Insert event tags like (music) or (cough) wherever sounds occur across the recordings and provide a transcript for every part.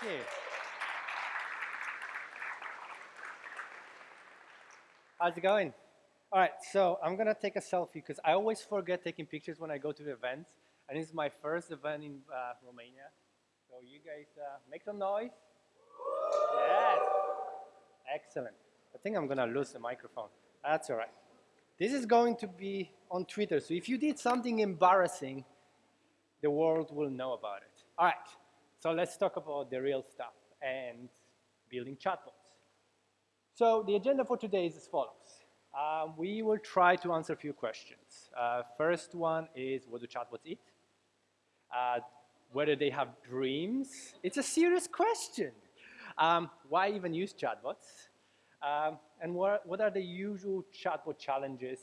Thank you. How's it going? All right, so I'm gonna take a selfie because I always forget taking pictures when I go to the events, and this is my first event in uh, Romania. So you guys uh, make some noise. Yes, excellent. I think I'm gonna lose the microphone. That's all right. This is going to be on Twitter, so if you did something embarrassing, the world will know about it. All right, so let's talk about the real stuff and building chatbots. So the agenda for today is as follows. Um, we will try to answer a few questions. Uh, first one is, what do chatbots eat? Uh, whether they have dreams? It's a serious question. Um, why even use chatbots? Um, and what, what are the usual chatbot challenges?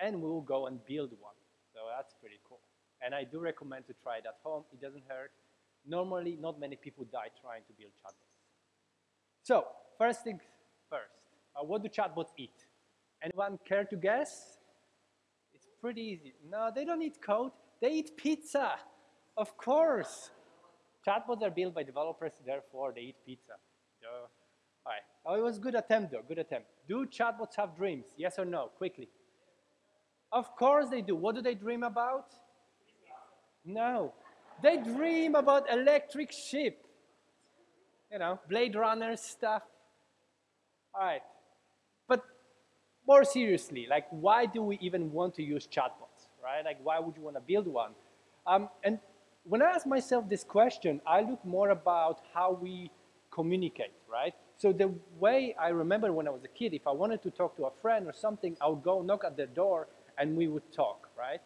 And we'll go and build one. So that's pretty cool. And I do recommend to try it at home. It doesn't hurt. Normally, not many people die trying to build chatbots. So, first things first. Uh, what do chatbots eat? Anyone care to guess? It's pretty easy. No, they don't eat code. They eat pizza. Of course. Chatbots are built by developers, therefore they eat pizza. Duh. All right. Oh, it was good attempt though, good attempt. Do chatbots have dreams? Yes or no? Quickly. Of course they do. What do they dream about? No. They dream about electric ship. You know, Blade Runner stuff. All right. But more seriously, like why do we even want to use chatbots, right? Like why would you want to build one? Um, and when I ask myself this question, I look more about how we communicate, right? So the way I remember when I was a kid, if I wanted to talk to a friend or something, I would go knock at their door and we would talk, right?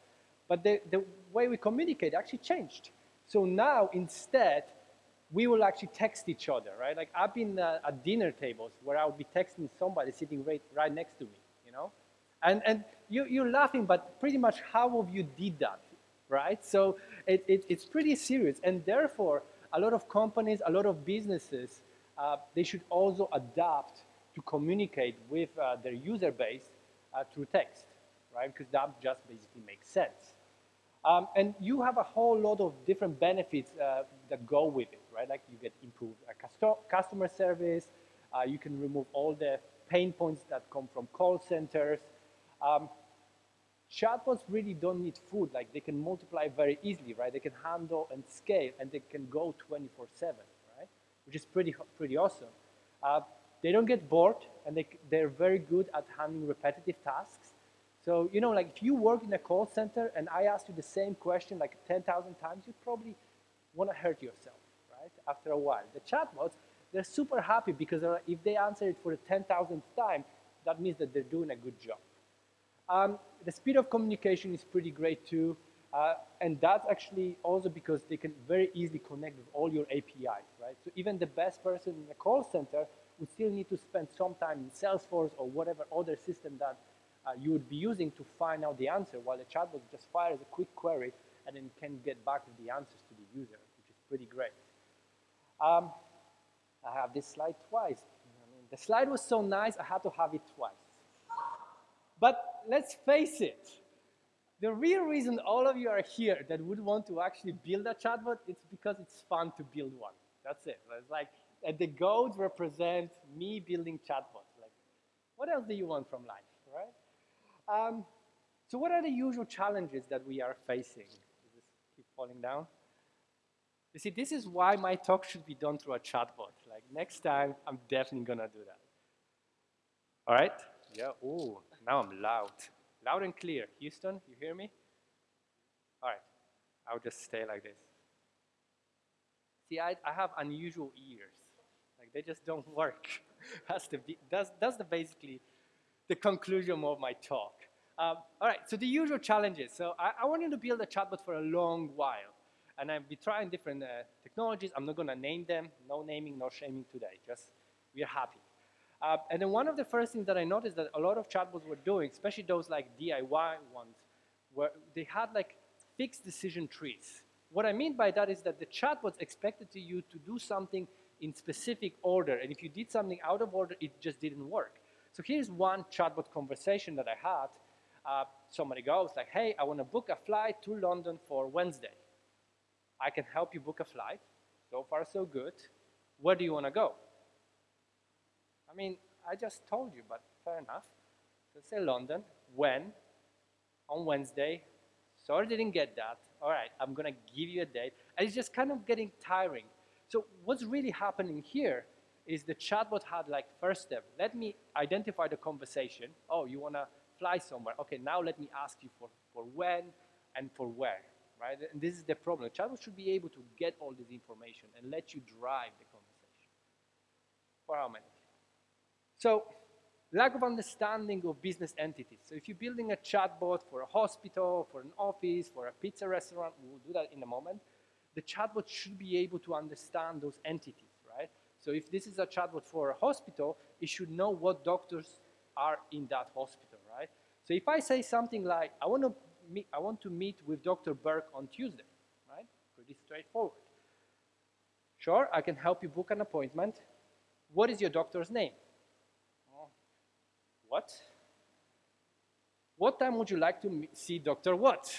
But the, the way we communicate actually changed. So now instead, we will actually text each other, right? Like I've been uh, at dinner tables where I would be texting somebody sitting right, right next to me, you know? And, and you, you're laughing, but pretty much how of you did that, right? So it, it, it's pretty serious. And therefore, a lot of companies, a lot of businesses, uh, they should also adapt to communicate with uh, their user base uh, through text, right? Because that just basically makes sense. Um, and you have a whole lot of different benefits uh, that go with it, right? Like you get improved uh, customer service, uh, you can remove all the pain points that come from call centers. Um, chatbots really don't need food, like they can multiply very easily, right? They can handle and scale, and they can go 24-7, right? Which is pretty, pretty awesome. Uh, they don't get bored, and they, they're very good at handling repetitive tasks. So, you know, like if you work in a call center and I ask you the same question like 10,000 times, you probably want to hurt yourself, right? After a while. The chatbots, they're super happy because if they answer it for the 10,000th time, that means that they're doing a good job. Um, the speed of communication is pretty great too. Uh, and that's actually also because they can very easily connect with all your APIs, right? So even the best person in a call center would still need to spend some time in Salesforce or whatever other system that uh, you would be using to find out the answer, while the chatbot just fires a quick query and then can get back the answers to the user, which is pretty great. Um, I have this slide twice. I mean, the slide was so nice, I had to have it twice. But let's face it, the real reason all of you are here that would want to actually build a chatbot, it's because it's fun to build one. That's it. It's like the goals represent me building chatbots. Like, what else do you want from life? Um, so what are the usual challenges that we are facing? Keep falling down? You see, this is why my talk should be done through a chatbot. Like next time, I'm definitely gonna do that. All right? Yeah, oh, now I'm loud. Loud and clear. Houston, you hear me? All right, I'll just stay like this. See, I, I have unusual ears. Like they just don't work. (laughs) that's the, that's, that's the basically the conclusion of my talk. Um, all right, so the usual challenges. So I, I, wanted to build a chatbot for a long while. And I've been trying different uh, technologies. I'm not going to name them. No naming, no shaming today. Just we're happy. Uh, and then one of the first things that I noticed that a lot of chatbots were doing, especially those like DIY ones, where they had like fixed decision trees. What I mean by that is that the chatbots expected to you to do something in specific order. And if you did something out of order, it just didn't work. So here's one chatbot conversation that I had. Uh, somebody goes like, hey, I want to book a flight to London for Wednesday. I can help you book a flight. So far, so good. where do you want to go? I mean, I just told you, but fair enough. So say London, when? On Wednesday. Sorry didn't get that. All right, I'm going to give you a date. And it's just kind of getting tiring. So what's really happening here is the chatbot had like first step, let me identify the conversation. Oh, you want to fly somewhere. Okay, now let me ask you for, for when and for where, right? And this is the problem. The chatbot should be able to get all this information and let you drive the conversation. For how many? So lack of understanding of business entities. So if you're building a chatbot for a hospital, for an office, for a pizza restaurant, we'll do that in a moment, the chatbot should be able to understand those entities? So if this is a chatbot for a hospital, it should know what doctors are in that hospital, right? So if I say something like, I want to meet, I want to meet with Dr. Burke on Tuesday, right? Pretty straightforward. Sure, I can help you book an appointment. What is your doctor's name? Oh, what? What time would you like to see Dr. What?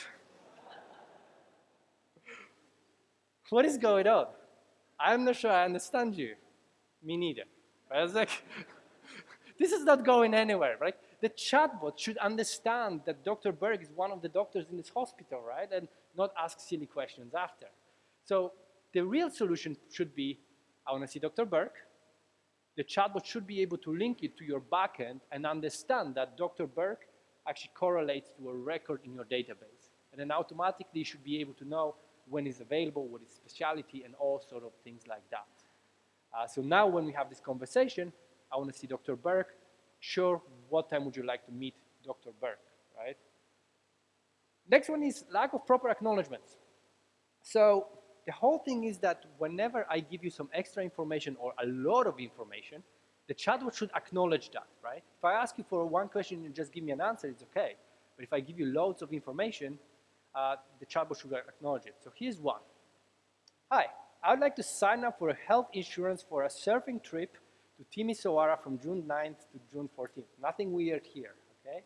(laughs) what is going on? I'm not sure I understand you. Me neither. I was like, (laughs) this is not going anywhere, right? The chatbot should understand that Dr. Berg is one of the doctors in this hospital, right? And not ask silly questions after. So the real solution should be, I want to see Dr. Berg. the chatbot should be able to link it to your backend and understand that Dr. Berg actually correlates to a record in your database. And then automatically you should be able to know when it's available, what is specialty, and all sort of things like that. Uh, so now when we have this conversation, I want to see Dr. Burke. Sure, what time would you like to meet Dr. Burke, right? Next one is lack of proper acknowledgements. So the whole thing is that whenever I give you some extra information or a lot of information, the chatbot should acknowledge that, right? If I ask you for one question and just give me an answer, it's okay. But if I give you loads of information, uh, the chatbot should acknowledge it. So here's one. Hi, I would like to sign up for a health insurance for a surfing trip to Timisoara from June 9th to June 14th. Nothing weird here, okay?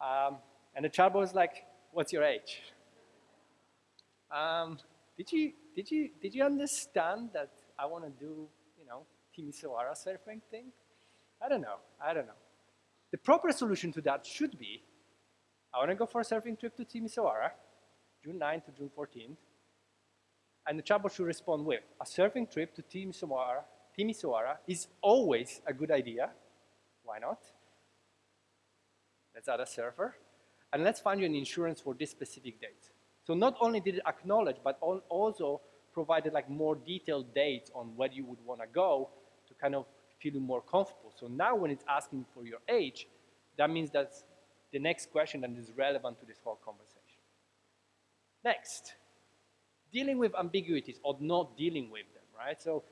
Um, and the chatbot is like, what's your age? Um, did you, did you, did you understand that I want to do, you know, Timisoara surfing thing? I don't know. I don't know. The proper solution to that should be, I want to go for a surfing trip to Timisoara, June 9th to June 14th, and the chatbot should respond with, a surfing trip to Timisoara, Timisoara is always a good idea. Why not? Let's add a surfer. And let's find you an insurance for this specific date. So not only did it acknowledge, but also provided like more detailed dates on where you would want to go to kind of feel more comfortable. So now when it's asking for your age, that means that's the next question that is relevant to this whole conversation. Next, dealing with ambiguities or not dealing with them, right? So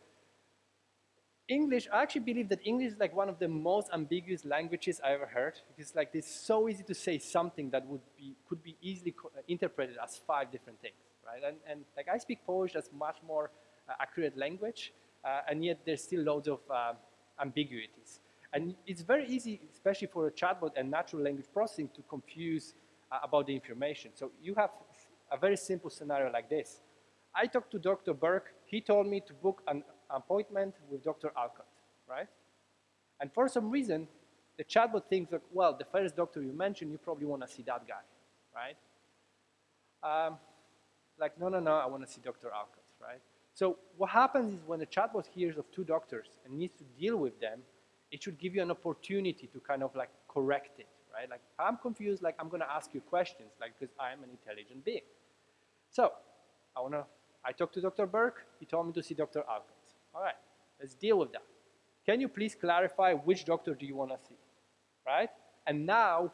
English, I actually believe that English is like one of the most ambiguous languages I ever heard. It's like it's so easy to say something that would be could be easily uh, interpreted as five different things, right? And, and like I speak Polish, that's much more uh, accurate language, uh, and yet there's still loads of uh, ambiguities. And it's very easy, especially for a chatbot and natural language processing, to confuse uh, about the information. So you have a very simple scenario like this. I talked to Dr. Burke. He told me to book an appointment with Dr. Alcott, right? And for some reason, the chatbot thinks that, well, the first doctor you mentioned, you probably want to see that guy, right? Um, like, no, no, no, I want to see Dr. Alcott, right? So what happens is when the chatbot hears of two doctors and needs to deal with them, it should give you an opportunity to kind of like correct it, right? Like, I'm confused, like, I'm going to ask you questions, like, because I'm an intelligent being. So I want to, I talked to Dr. Burke, he told me to see Dr. Alcott. All right, let's deal with that. Can you please clarify which doctor do you want to see, right? And now,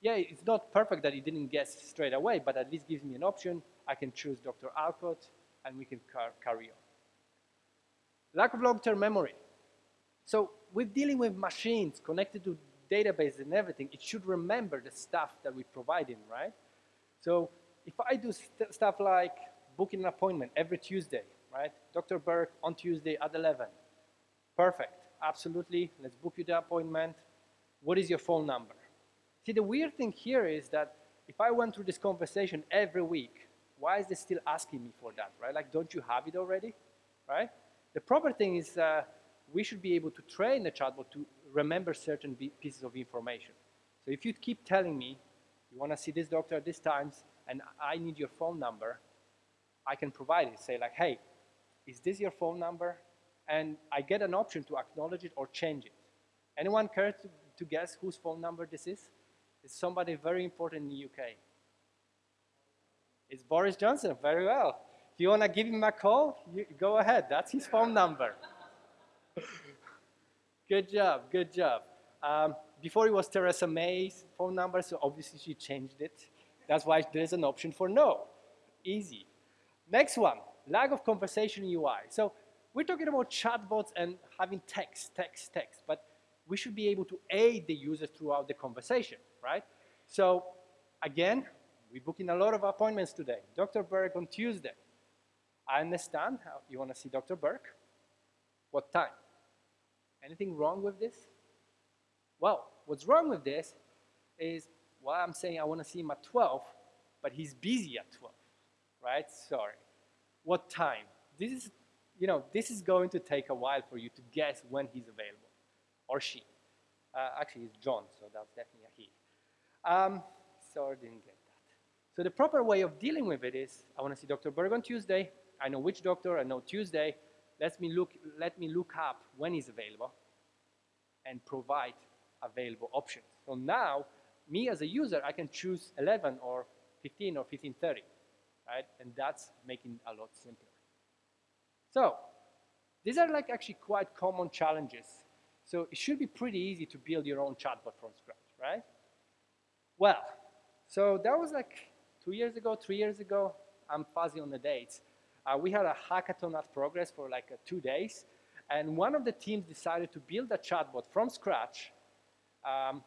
yeah, it's not perfect that he didn't guess straight away, but at least gives me an option. I can choose Dr. Alcott, and we can car carry on. Lack of long-term memory. So with dealing with machines connected to databases and everything, it should remember the stuff that we provide in, right? So if I do st stuff like booking an appointment every Tuesday, right? Dr. Burke on Tuesday at 11. Perfect, absolutely. Let's book you the appointment. What is your phone number? See, the weird thing here is that if I went through this conversation every week, why is it still asking me for that, right? Like, don't you have it already, right? The proper thing is uh, we should be able to train the chatbot to remember certain pieces of information. So if you keep telling me, you want to see this doctor at this times, and I need your phone number, I can provide it. Say like, hey, is this your phone number? And I get an option to acknowledge it or change it. Anyone care to, to guess whose phone number this is? It's somebody very important in the UK. It's Boris Johnson, very well. If you want to give him a call, you, go ahead. That's his phone number. (laughs) good job, good job. Um, before it was Theresa May's phone number, so obviously she changed it. That's why there's an option for no. Easy. Next one, lack of conversation UI. So we're talking about chatbots and having text, text, text, but we should be able to aid the user throughout the conversation, right? So again, we're booking a lot of appointments today. Dr. Burke on Tuesday. I understand how you want to see Dr. Burke. What time? Anything wrong with this? Well, what's wrong with this is, well, I'm saying I want to see him at 12, but he's busy at 12, right? Sorry. What time? This is, you know, this is going to take a while for you to guess when he's available, or she. Uh, actually, it's John, so that's definitely a he. Um, sorry, didn't get that. So the proper way of dealing with it is, I want to see Dr. Berg on Tuesday. I know which doctor, I know Tuesday. Let me look, let me look up when he's available and provide available options. So now, me as a user, I can choose 11 or 15 or 1530, right? And that's making a lot simpler. So these are like actually quite common challenges. So it should be pretty easy to build your own chatbot from scratch, right? Well, so that was like two years ago, three years ago. I'm fuzzy on the dates. Uh, we had a hackathon at Progress for like uh, two days. And one of the teams decided to build a chatbot from scratch um,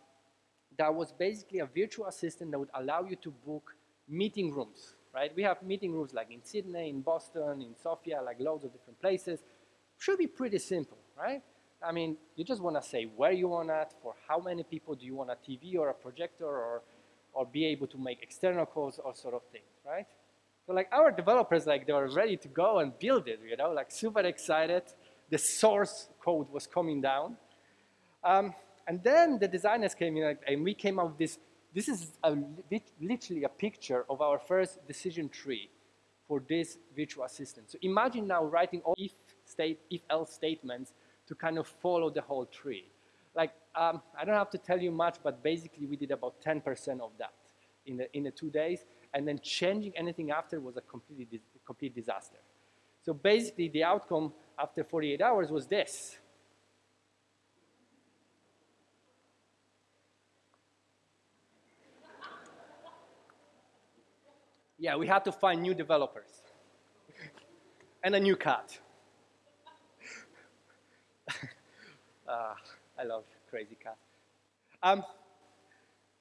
that was basically a virtual assistant that would allow you to book meeting rooms, right? We have meeting rooms like in Sydney, in Boston, in Sofia, like loads of different places. Should be pretty simple, right? I mean, you just want to say where you want it, for how many people do you want a TV or a projector or, or be able to make external calls or sort of things, right? So like our developers, like they were ready to go and build it, you know, like super excited. The source code was coming down. Um, and then the designers came in and we came up with this. This is a, literally a picture of our first decision tree for this virtual assistant. So imagine now writing all if, state, if else statements to kind of follow the whole tree. Like, um, I don't have to tell you much, but basically we did about 10% of that in the, in the two days. And then changing anything after was a completely, complete disaster. So basically the outcome after 48 hours was this. Yeah, we had to find new developers and a new cat. uh, (laughs) I love crazy cat. Um,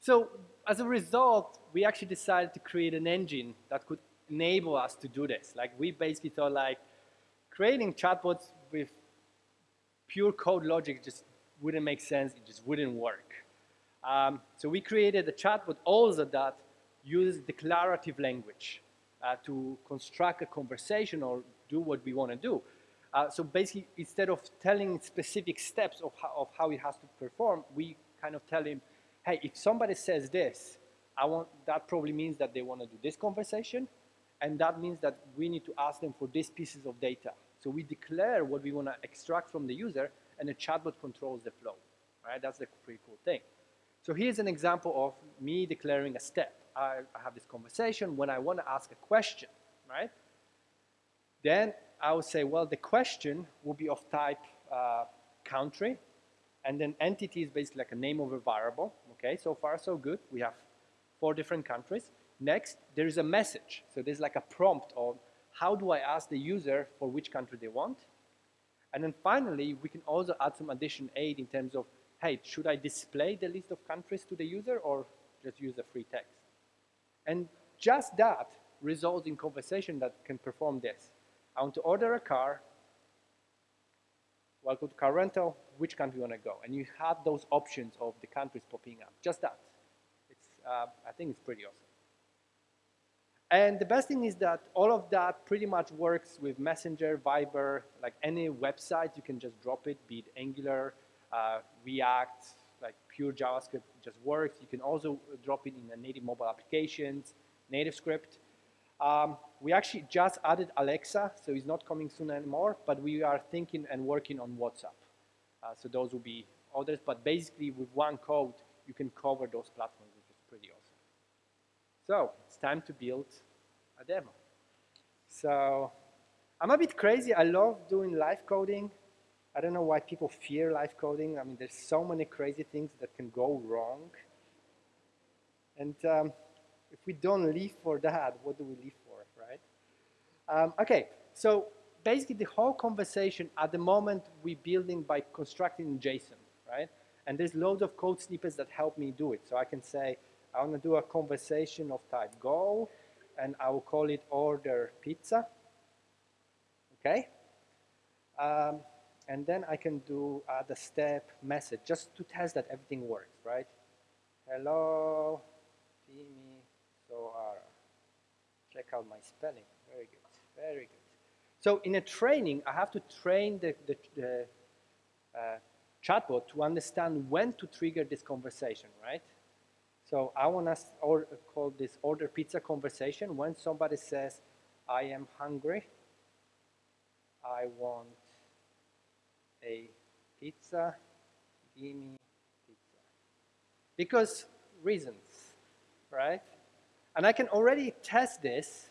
so as a result, we actually decided to create an engine that could enable us to do this. Like we basically thought like creating chatbots with pure code logic just wouldn't make sense. It just wouldn't work. Um, so we created a chatbot also that use declarative language uh, to construct a conversation or do what we want to do. Uh, so basically, instead of telling specific steps of how, of how he has to perform, we kind of tell him, hey, if somebody says this, I want, that probably means that they want to do this conversation, and that means that we need to ask them for these pieces of data. So we declare what we want to extract from the user, and the chatbot controls the flow. Right? That's the pretty cool thing. So here's an example of me declaring a step. I, have this conversation when I want to ask a question, right? Then I would say, well, the question will be of type uh, country, and then entity is basically like a name of a variable. Okay, so far so good. We have four different countries. Next, there is a message. So there's like a prompt of how do I ask the user for which country they want. And then finally, we can also add some addition aid in terms of, hey, should I display the list of countries to the user or just use a free text? Just that results in conversation that can perform this. I want to order a car. Go to car rental. Which country you want to go? And you have those options of the countries popping up. Just that. It's, uh, I think it's pretty awesome. And the best thing is that all of that pretty much works with Messenger, Viber, like any website, you can just drop it, be it Angular, uh, React, like pure JavaScript just works. You can also drop it in a native mobile applications, NativeScript. Um, we actually just added Alexa, so it's not coming soon anymore, but we are thinking and working on WhatsApp. Uh, so those will be others, but basically with one code, you can cover those platforms, which is pretty awesome. So it's time to build a demo. So I'm a bit crazy. I love doing live coding. I don't know why people fear live coding. I mean, there's so many crazy things that can go wrong. And um, if we don't live for that, what do we live for, right? Um, okay, so basically the whole conversation at the moment we're building by constructing JSON, right? And there's loads of code snippets that help me do it. So I can say, I want to do a conversation of type go, and I will call it order pizza. Okay? Um, and then I can do uh, the step message just to test that everything works, right? Hello, Soara. Check out my spelling. Very good, very good. So in a training, I have to train the, the, the uh, chatbot to understand when to trigger this conversation, right? So I want to call this order pizza conversation when somebody says, I am hungry, I want a pizza, give me pizza. Because reasons, right? And I can already test this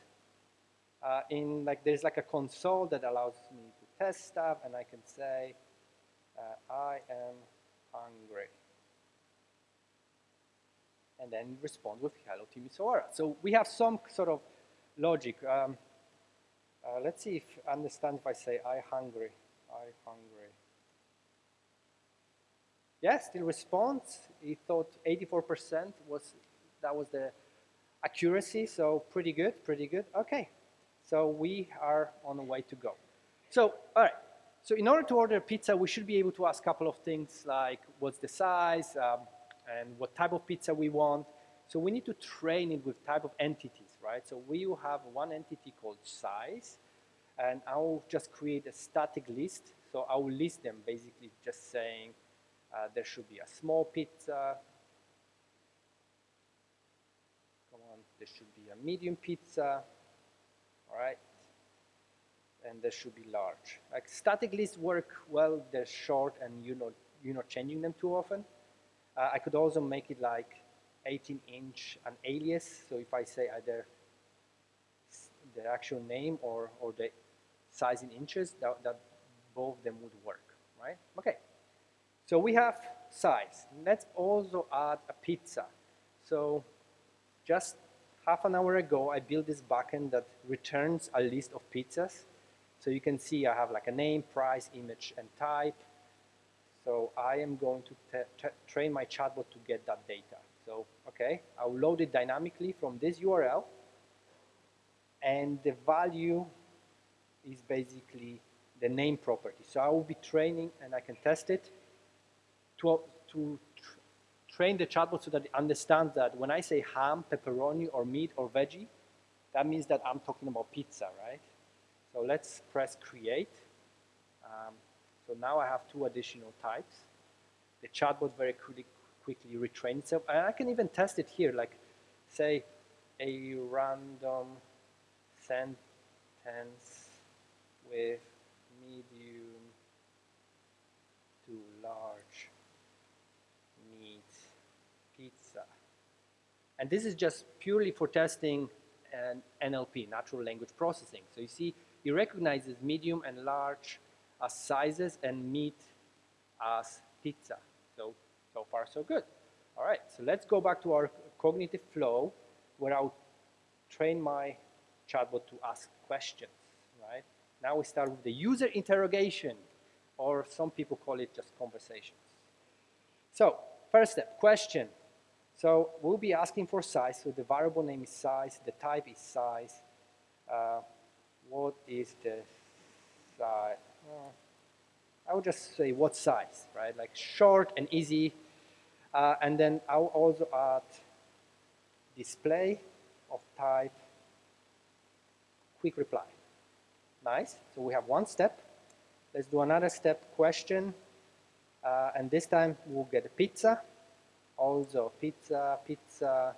uh, in like, there's like a console that allows me to test stuff and I can say, uh, I am hungry and then respond with hello Timisoara. So we have some sort of logic. Um, uh, let's see if understand if I say I hungry, I hungry. Yeah, still responds. He thought 84% was that was the accuracy, so pretty good, pretty good. Okay, so we are on the way to go. So, all right. So in order to order pizza, we should be able to ask a couple of things like what's the size, um, and what type of pizza we want. So we need to train it with type of entities, right? So we will have one entity called size, and I'll just create a static list. So I will list them basically just saying uh, there should be a small pizza. Come on, there should be a medium pizza, all right? And there should be large. Like static lists work well, they're short and you're not, you're not changing them too often. Uh, I could also make it like 18 inch an alias. So if I say either the actual name or, or the size in inches, that, that both of them would work, right? Okay. So we have size. Let's also add a pizza. So just half an hour ago, I built this backend that returns a list of pizzas. So you can see I have like a name, price, image, and type. So I am going to train my chatbot to get that data. So, okay, I'll load it dynamically from this URL. And the value is basically the name property. So I will be training, and I can test it, to, to train the chatbot so that it understands that when I say ham, pepperoni, or meat, or veggie, that means that I'm talking about pizza, right? So let's press create. Um, so now I have two additional types. The chatbot very quickly, quickly retrains itself. And I can even test it here, like say a random sentence with medium to large meat pizza. And this is just purely for testing an NLP, natural language processing. So you see, it recognizes medium and large as sizes and meat as pizza. So, so far so good. All right, so let's go back to our cognitive flow where I'll train my chatbot to ask questions, right? Now we start with the user interrogation, or some people call it just conversations. So, first step, question. So we'll be asking for size, so the variable name is size, the type is size. Uh, what is the size? I would just say what size, right? Like short and easy. Uh, and then I'll also add display of type quick reply. Nice. So we have one step. Let's do another step question. Uh, and this time we'll get a pizza. Also pizza, pizza,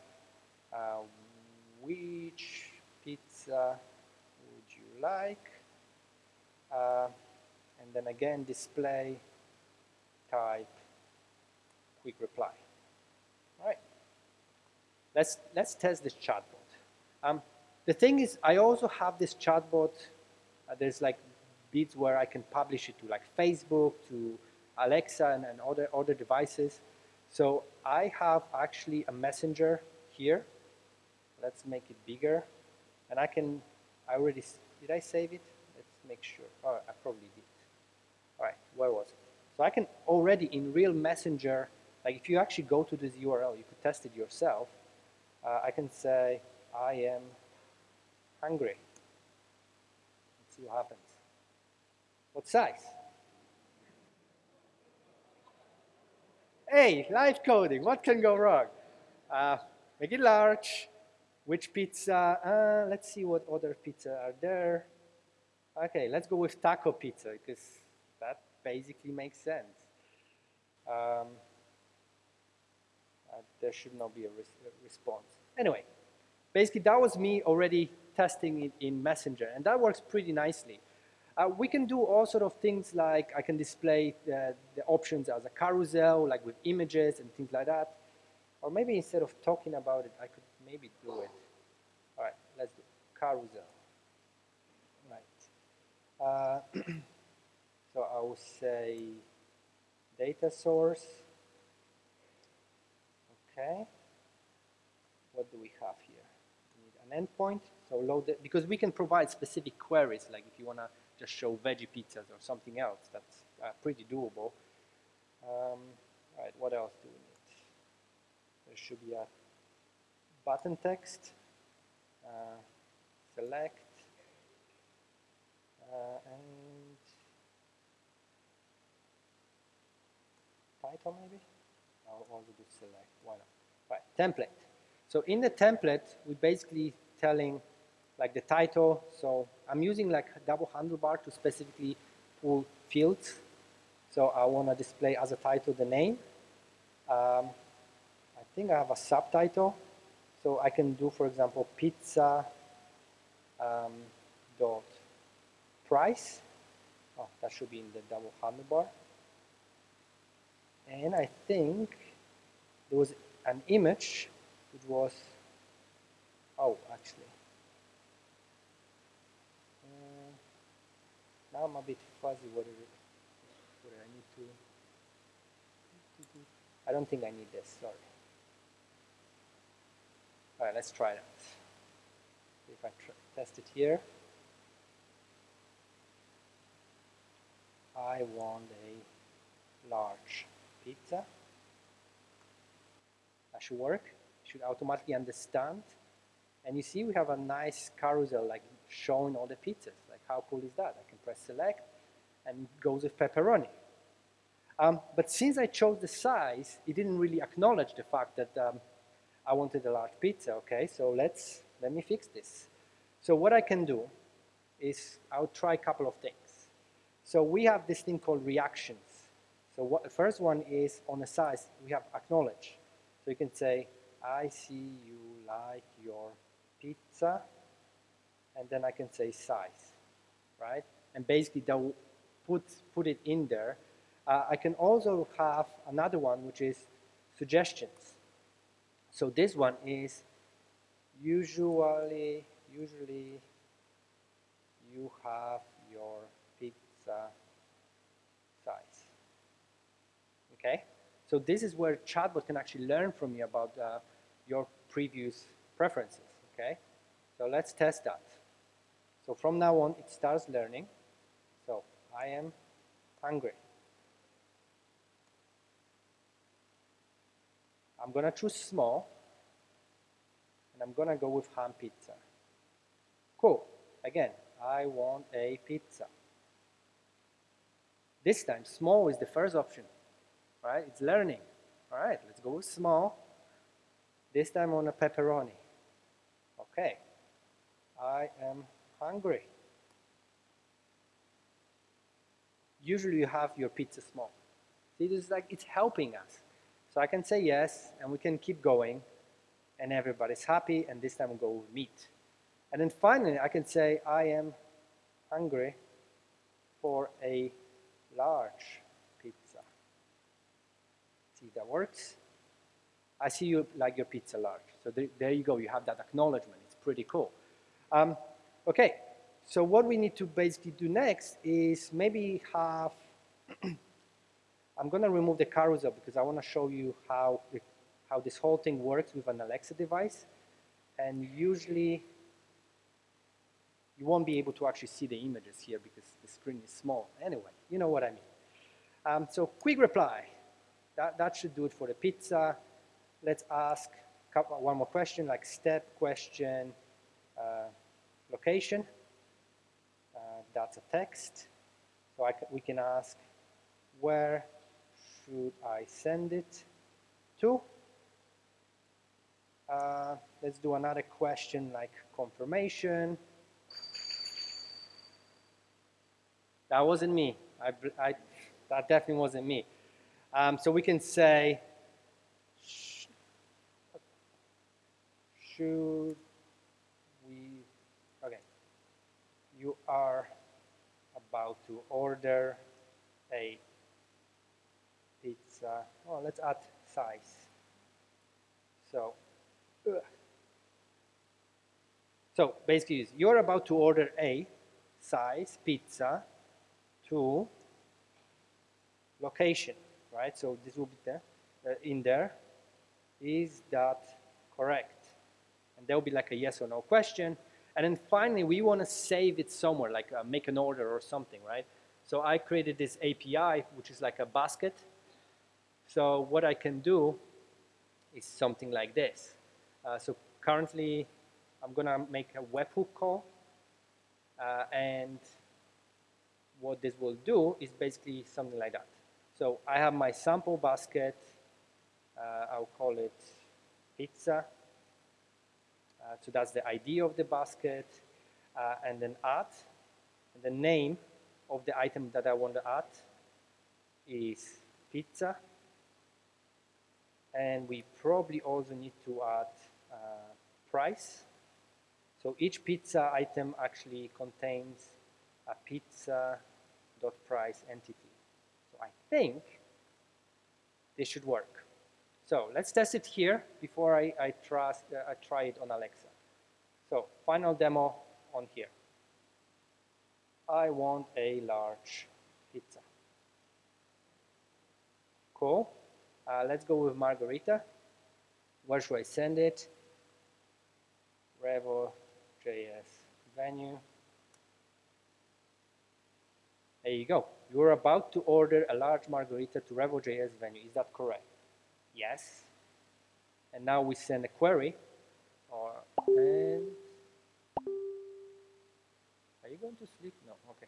uh, which pizza would you like? Uh, and then again display type quick reply. All right. Let's, let's test this chatbot. Um, the thing is, I also have this chatbot. Uh, there's like bits where I can publish it to like Facebook, to Alexa and, and other, other devices. So I have actually a messenger here. Let's make it bigger. And I can, I already, did I save it? Let's make sure. Oh, I probably did. All right, where was it? So I can already in real messenger, like if you actually go to this URL, you could test it yourself. Uh, I can say, I am hungry. Let's see what happens. What size? Hey, live coding, what can go wrong? Uh, make it large. Which pizza? Uh, let's see what other pizza are there. Okay, let's go with taco pizza because that basically makes sense. Um, uh, there should not be a, res a response. Anyway, basically that was me already testing it in Messenger, and that works pretty nicely. Uh, we can do all sort of things like I can display the, the, options as a carousel, like with images and things like that. Or maybe instead of talking about it, I could maybe do it. All right, let's do carousel. Right. Uh, (clears throat) so I will say data source. Okay. What do we have here? We need an endpoint. So load it, because we can provide specific queries, like if you want to just show veggie pizzas or something else. That's uh, pretty doable. Um, all right, what else do we need? There should be a button text, uh, select, uh, and title maybe? I'll also do select, why not? Right, template. So in the template, we're basically telling like the title. So I'm using like a double handlebar to specifically pull fields. So I want to display as a title the name. Um, I think I have a subtitle. So I can do, for example, pizza um, dot price. Oh, that should be in the double handlebar. And I think there was an image which was, oh, actually, Now I'm a bit fuzzy what, it, what I need to, I don't think I need this, sorry. All right, let's try that. If I test it here, I want a large pizza. That should work. should automatically understand. And you see we have a nice carousel like showing all the pizzas. How cool is that? I can press select and it goes with pepperoni. Um, but since I chose the size, it didn't really acknowledge the fact that um, I wanted a large pizza, okay? So let's, let me fix this. So what I can do is I'll try a couple of things. So we have this thing called reactions. So what the first one is on the size, we have acknowledge. So you can say, I see you like your pizza and then I can say size, right? And basically that will put, put it in there. Uh, I can also have another one which is suggestions. So this one is usually, usually you have your pizza size. Okay? So this is where chatbot can actually learn from you about uh, your previous preferences. Okay? So let's test that. So from now on, it starts learning. So I am hungry. I'm going to choose small, and I'm going to go with ham pizza. Cool. Again, I want a pizza. This time, small is the first option. Right? It's learning. All right, let's go with small. This time on a pepperoni. Okay. I am hungry. Usually you have your pizza small. See, this is like, it's helping us. So I can say yes, and we can keep going, and everybody's happy, and this time we'll go with meat. And then finally, I can say, I am hungry for a large pizza. See, that works. I see you like your pizza large. So there, there you go, you have that acknowledgement. It's pretty cool. Um, okay, so what we need to basically do next is maybe have, (clears throat) I'm gonna remove the carousel because I wanna show you how, how this whole thing works with an Alexa device. And usually you won't be able to actually see the images here because the screen is small. Anyway, you know what I mean. Um, so quick reply. That, that should do it for the pizza. Let's ask one more question, like step question, uh, location. Uh, that's a text. So I we can ask, where should I send it to? Uh, let's do another question like confirmation. That wasn't me. I, I, that definitely wasn't me. Um, so we can say, should we, okay, you are about to order a pizza. Oh, let's add size. So, ugh. so basically, you're about to order a size pizza to location, right? So this will be there, uh, in there. Is that correct? And there will be like a yes or no question. And then finally, we want to save it somewhere, like uh, make an order or something, right? So I created this API, which is like a basket. So what I can do is something like this. Uh, so currently, I'm going to make a webhook call. Uh, and what this will do is basically something like that. So I have my sample basket. Uh, I'll call it pizza. Uh, so that's the ID of the basket. Uh, and then add. And the name of the item that I want to add is pizza. And we probably also need to add uh, price. So each pizza item actually contains a pizza dot price entity. So I think this should work. So let's test it here before I, I, trust, uh, I try it on Alexa. So final demo on here. I want a large pizza. Cool. Uh, let's go with margarita. Where should I send it? Revo.js venue. There you go. You're about to order a large margarita to Revo.js venue. Is that correct? Yes. And now we send a query. Or and are you going to sleep? No. Okay.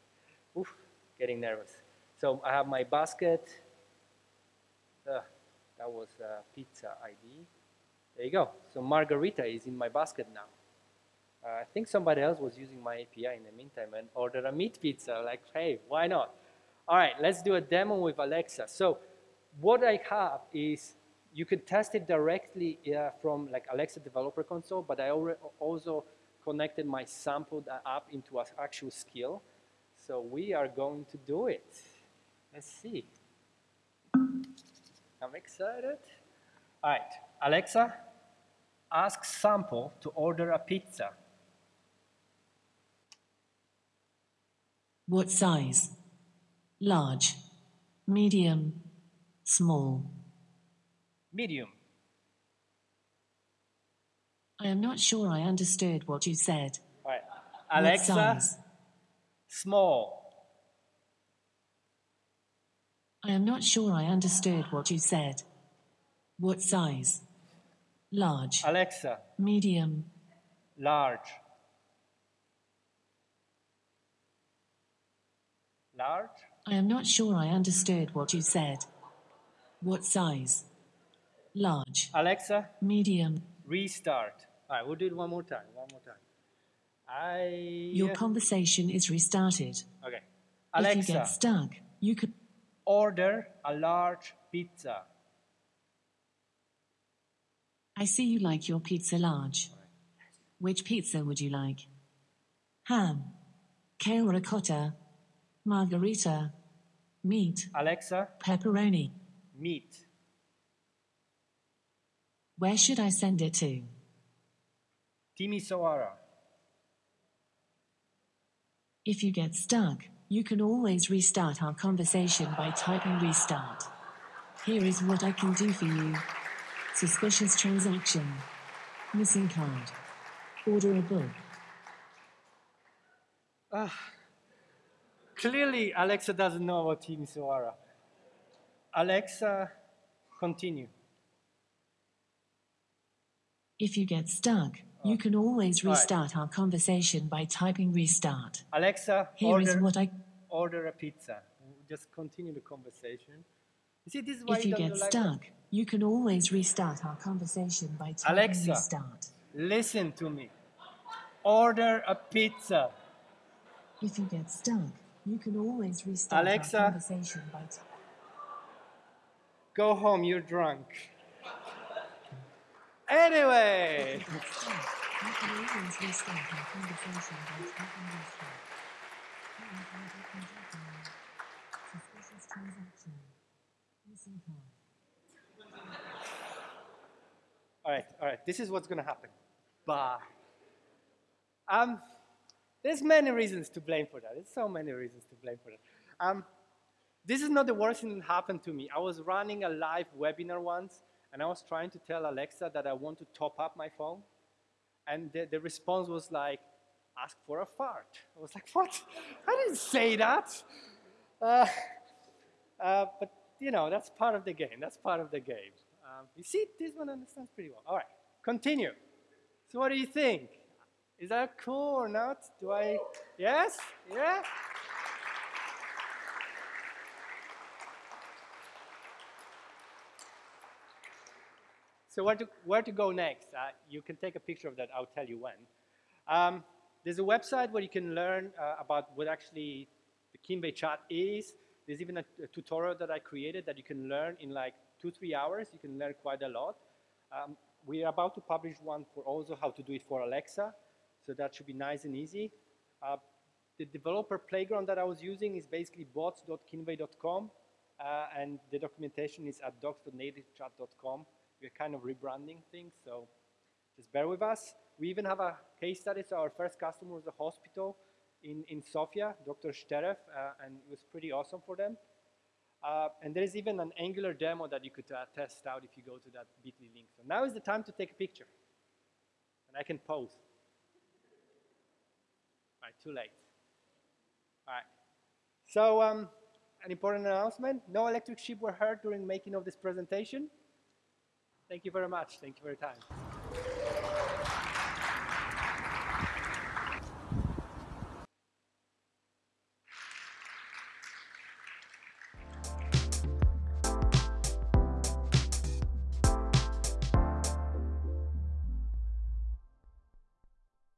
Oof, getting nervous. So I have my basket. Uh, that was a pizza ID. There you go. So margarita is in my basket now. Uh, I think somebody else was using my API in the meantime and ordered a meat pizza. Like, hey, why not? All right, let's do a demo with Alexa. So what I have is you can test it directly from like Alexa Developer Console, but I also connected my sampled app into an actual skill. So we are going to do it. Let's see. I'm excited. All right, Alexa, ask sample to order a pizza. What size? Large, medium, small. Medium. I am not sure I understood what you said. All right. Alexa, small. I am not sure I understood what you said. What size? Large. Alexa. Medium. Large. Large? I am not sure I understood what you said. What size? Large. Alexa? Medium. Restart. All right, we'll do it one more time. One more time. I. Your conversation is restarted. okay. Alexa. If you get stuck, you could. order a large pizza. I see you like your pizza large. Which pizza would you like? Ham, kale ricotta, margarita, meat, Alexa, pepperoni. meat. Where should I send it to? Timisoara. If you get stuck, you can always restart our conversation by typing restart. Here is what I can do for you. Suspicious transaction. Missing card. Order a book. Ah, clearly, Alexa doesn't know about Timisoara. Alexa, continue. If you get stuck, you ah. can always restart our conversation by typing restart. Alexa, Here is order, what I. order a pizza. Just continue the conversation. You see, this is why If you don't get like stuck, you can always restart our conversation by typing Alexa. restart. Listen to me. Order a pizza. If you get stuck, you can always restart Alexa. our conversation by typing. Go home, you're drunk. Anyway, You can always restart our conversation by typing restart. Suspicious transaction. Missing card. all right, all right. This is what's gonna happen. Bye. Um, there's many reasons to blame for that. There's so many reasons to blame for that. Um, this is not the worst thing that happened to me. I was running a live webinar once, and I was trying to tell Alexa that I want to top up my phone, and the, the response was like, "Ask for a fart." I was like, "What? I didn't say that." Uh, uh, but you know, that's part of the game. That's part of the game. Um, you see, this one understands pretty well. All right, continue. So, what do you think? Is that cool or not? Do I? Yes? Yeah? So, where to, where to go next? Uh, you can take a picture of that, I'll tell you when. Um, there's a website where you can learn uh, about what actually the Kinvey chat is. There's even a, a tutorial that I created that you can learn in like two, three hours. You can learn quite a lot. Um, we are about to publish one for also how to do it for Alexa. So that should be nice and easy. Uh, the developer playground that I was using is basically bots.kinvey.com, uh, and the documentation is at docs.nativechat.com. We're kind of rebranding things, so just bear with us. We even have a case study. So our first customer was a hospital in, in Sofia, Dr. Shterev, uh, and it was pretty awesome for them. Uh, and there is even an Angular demo that you could uh, test out if you go to that bit.ly link. So now is the time to take a picture. And I can pose. All right, too late. All right. So um, an important announcement. No electric sheep were heard during making of this presentation. Thank you very much. Thank you for your time.